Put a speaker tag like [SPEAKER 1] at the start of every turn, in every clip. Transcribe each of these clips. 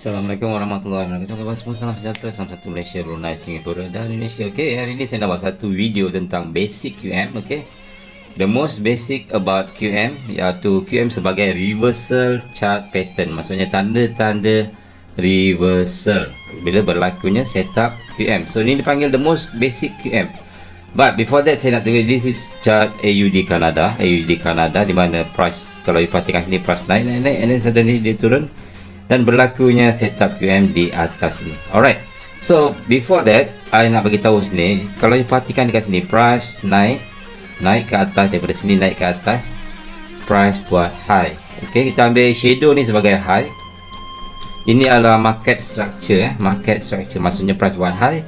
[SPEAKER 1] Assalamualaikum warahmatullahi wabarakatuh. Kawan semua salam sejahtera Salam satu Malaysia, Brunei, Singapura dan Indonesia. Okay, hari ini saya nak buat satu video tentang basic QM Okay The most basic about QM Iaitu QM sebagai reversal chart pattern. Maksudnya tanda-tanda reversal. Bila berlakunya setup QM So ini dipanggil the most basic QM But before that saya nak tengok This is chart AUD Canada AUD Canada di mana price Kalau you perhatikan sini price naik naik naik And then suddenly dia turun dan berlakunya setup QM di atas ni. Alright. So, before that, I nak bagi tahu sini, kalau you perhatikan dekat sini, price naik, naik ke atas, daripada sini naik ke atas, price buat high. Okay, kita ambil shadow ni sebagai high. Ini adalah market structure, eh. market structure. Maksudnya price buat high,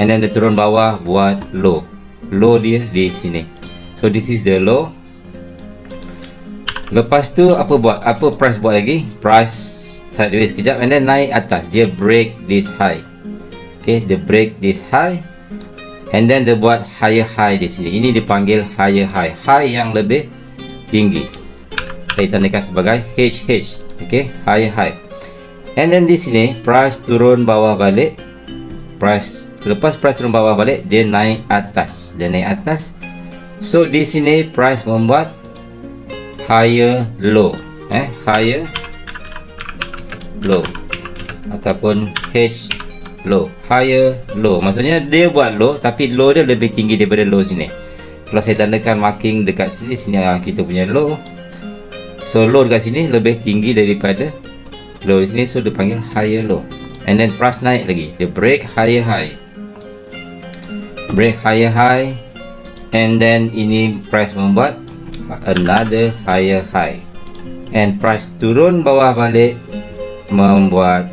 [SPEAKER 1] and then dia turun bawah buat low. Low dia di sini. So, this is the low. Lepas tu, apa buat? Apa price buat lagi? Price sideways sekejap and then naik atas. Dia break this high. Ok dia break this high and then dia buat higher high di sini. Ini dipanggil higher high. High yang lebih tinggi. Saya tandakan sebagai HH ok higher high. And then di sini price turun bawah balik. Price lepas price turun bawah balik dia naik atas. Dia naik atas. So di sini price membuat higher low. Eh higher low ataupun H low higher low. Maksudnya dia buat low tapi low dia lebih tinggi daripada low sini. Kalau saya tandakan marking dekat sini sini yang kita punya low. So low dekat sini lebih tinggi daripada low di sini so dia panggil higher low. And then price naik lagi. Dia break higher high. Break higher high. And then ini price membuat another higher high. And price turun bawah balik membuat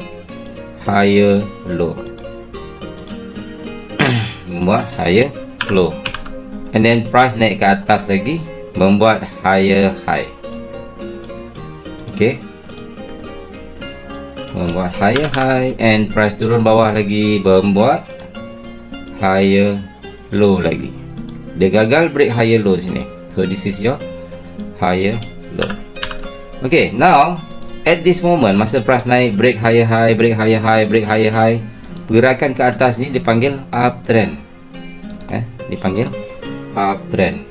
[SPEAKER 1] higher low membuat higher low and then price naik ke atas lagi membuat higher high. Ok membuat higher high and price turun bawah lagi membuat higher low lagi. Dia gagal break higher low sini. So this is your higher low ok now at this moment masa price naik break higher high break higher high break higher high. Pergerakan ke atas ni dipanggil uptrend eh dipanggil uptrend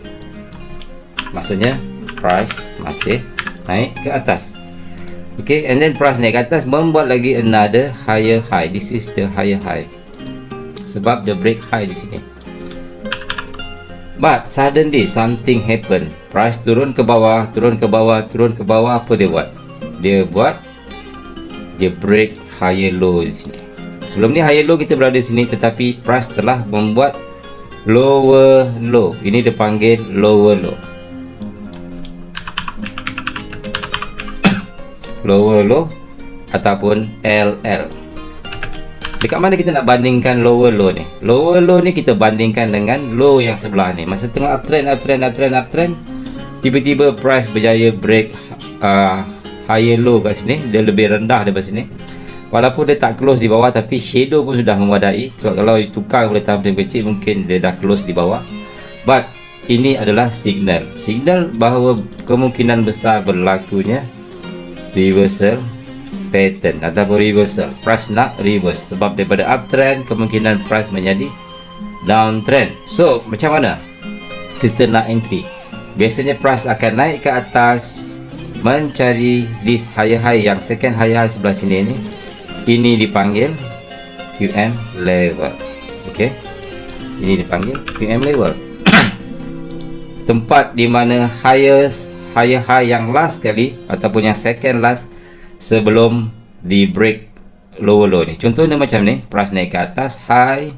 [SPEAKER 1] maksudnya price masih naik ke atas. Okay and then price naik ke atas membuat lagi another higher high. This is the higher high. Sebab the break high di sini. But suddenly something happen. Price turun ke bawah turun ke bawah turun ke bawah apa dia buat dia buat dia break higher low di sini sebelum ni higher low kita berada di sini tetapi price telah membuat lower low. Ini dia panggil lower low. Lower low ataupun LL dekat mana kita nak bandingkan lower low ni? Lower low ni kita bandingkan dengan low yang sebelah ni. Masa tengah uptrend uptrend uptrend uptrend tiba-tiba price berjaya break uh, higher low kat sini dia lebih rendah daripada sini. Walaupun dia tak close di bawah tapi shadow pun sudah memadai. Sebab kalau tukar boleh tambah kecil mungkin dia dah close di bawah. But ini adalah signal. Signal bahawa kemungkinan besar berlakunya reversal pattern ataupun reversal. Price nak reverse. Sebab daripada uptrend kemungkinan price menjadi downtrend. So macam mana kita nak entry? Biasanya price akan naik ke atas mencari this higher high yang second higher high sebelah sini ni. Ini dipanggil QM level. Ok? Ini dipanggil QM level. Tempat di mana highest higher high yang last kali ataupun yang second last sebelum di break lower low ni. Contohnya macam ni. Price naik ke atas high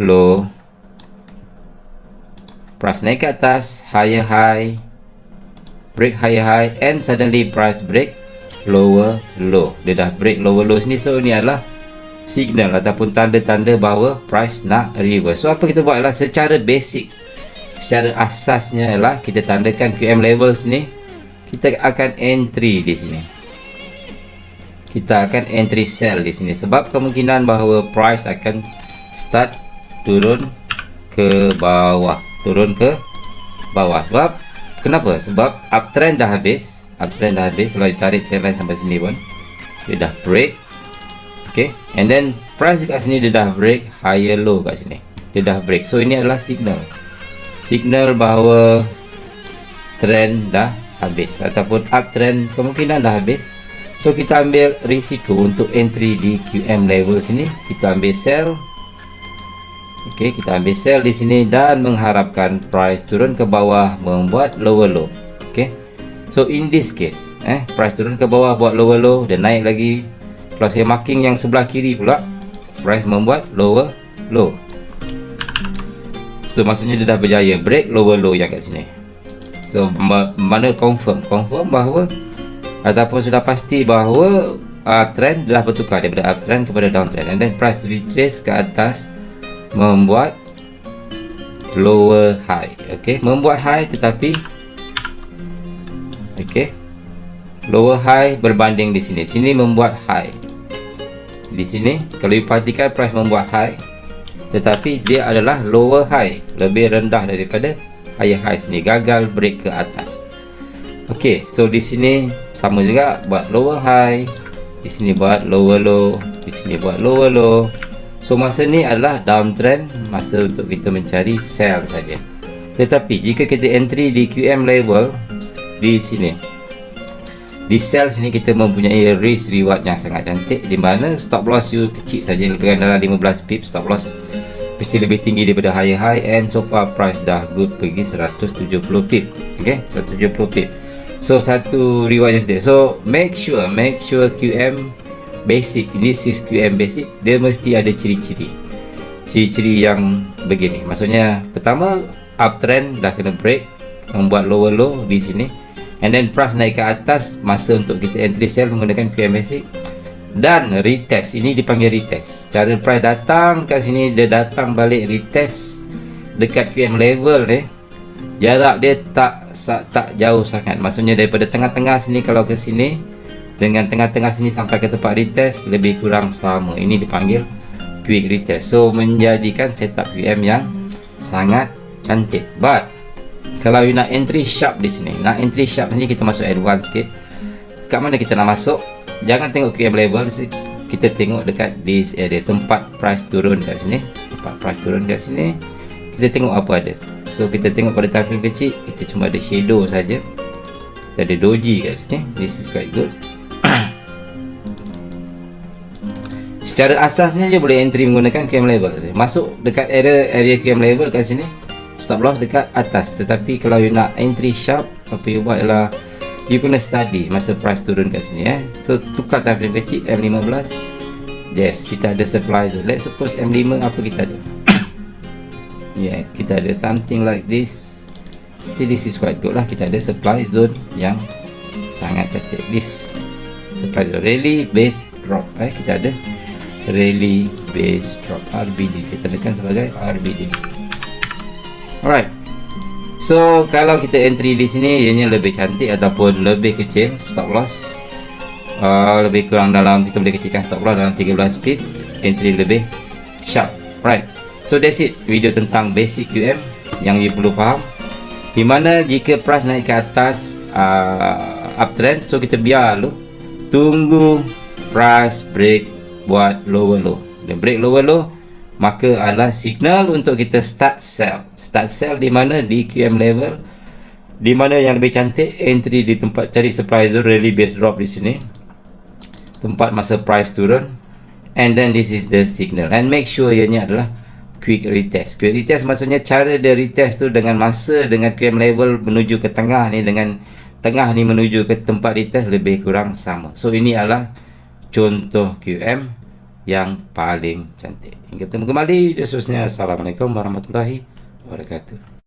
[SPEAKER 1] low. Price naik ke atas higher high break higher high and suddenly price break lower low. Dia dah break lower low sini so ni adalah signal ataupun tanda-tanda bahawa price nak reverse. So apa kita buat adalah secara basic secara asasnya adalah kita tandakan QM level sini kita akan entry di sini. Kita akan entry sell di sini sebab kemungkinan bahawa price akan start turun ke bawah. Turun ke bawah sebab Kenapa? Sebab uptrend dah habis. Uptrend dah habis. Kalau ditarik trend line sampai sini pun dia dah break. Okay? And then price dekat sini dia dah break higher low kat sini. Dia dah break. So ini adalah signal. Signal bahawa trend dah habis ataupun uptrend kemungkinan dah habis. So kita ambil risiko untuk entry di QM level sini. Kita ambil sell Okey, kita ambil sell di sini dan mengharapkan price turun ke bawah membuat lower low. Okey. So in this case, eh price turun ke bawah buat lower low dan naik lagi. Kalau saya marking yang sebelah kiri pula, price membuat lower low. So maksudnya dia dah berjaya break lower low yang kat sini. So mana confirm? Confirm bahawa ataupun sudah pasti bahawa uh, trend dah bertukar daripada uptrend kepada downtrend and then price retrace ke atas membuat lower high okey membuat high tetapi okey lower high berbanding di sini. Sini membuat high. Di sini kalau diperhatikan price membuat high tetapi dia adalah lower high. Lebih rendah daripada higher high sini. Gagal break ke atas. Okey so di sini sama juga buat lower high. Di sini buat lower low. Di sini buat lower low So masa ni adalah downtrend masa untuk kita mencari sell saja. Tetapi jika kita entry di QM level di sini di sell sini kita mempunyai risk reward yang sangat cantik di mana stop loss you kecil saja lebih dalam 15 pip stop loss. Mesti lebih tinggi daripada higher high and so far price dah good pergi 170 pip. Okay 170 pip. So satu reward cantik. So make sure make sure QM basic this is QM basic. Dia mesti ada ciri-ciri. Ciri-ciri yang begini. Maksudnya pertama uptrend dah kena break membuat lower low di sini. And then price naik ke atas masa untuk kita entry sell menggunakan QM basic. Dan retest ini dipanggil retest. Cara price datang kat sini dia datang balik retest dekat QM level ni. Jarak dia tak tak jauh sangat. Maksudnya daripada tengah-tengah sini kalau ke sini dengan tengah-tengah sini sampai ke tempat retest lebih kurang sama. Ini dipanggil quick retest. So menjadikan setup QM yang sangat cantik. But kalau you nak entry sharp di sini nak entry sharp ni kita masuk advance sikit. Kat mana kita nak masuk? Jangan tengok QM level kita tengok dekat this area tempat price turun kat sini. Tempat price turun kat sini kita tengok apa ada. So kita tengok pada time kecil kita cuma ada shadow saja. Kita ada doji kat sini this is quite good secara asasnya je boleh entry menggunakan QM level saja. Masuk dekat area area QM level kat sini. Stop loss dekat atas. Tetapi kalau you nak entry sharp, apa you buat ialah you kena study masa price turun kat sini eh. So tukar time frame kecil M15. Yes, kita ada supply zone. Let's suppose M5 apa kita ada? yeah, kita ada something like this. Jadi this is quite good lah. Kita ada supply zone yang sangat cantik. This supply zone really base drop eh. Kita ada rally base drop. RBD saya tandakan sebagai RBD alright. So kalau kita entry di sini ianya lebih cantik ataupun lebih kecil stop loss. Uh, lebih kurang dalam kita boleh kecilkan stop loss dalam 13 pip entry lebih sharp. Right so that's it. Video tentang basic QM yang you perlu faham. Di mana jika price naik ke atas uh, uptrend so kita biar dulu. Tunggu price break buat lower low. Dan break lower low maka adalah signal untuk kita start sell. Start sell di mana? Di QM level. Di mana yang lebih cantik? Entry di tempat cari supply zone really base drop di sini. Tempat masa price turun. And then this is the signal. And make sure ianya adalah quick retest. Quick retest maksudnya cara dia retest tu dengan masa dengan QM level menuju ke tengah ni dengan tengah ni menuju ke tempat retest lebih kurang sama. So ini adalah contoh QM yang paling cantik. Hingga kembali seterusnya. Assalamualaikum warahmatullahi wabarakatuh.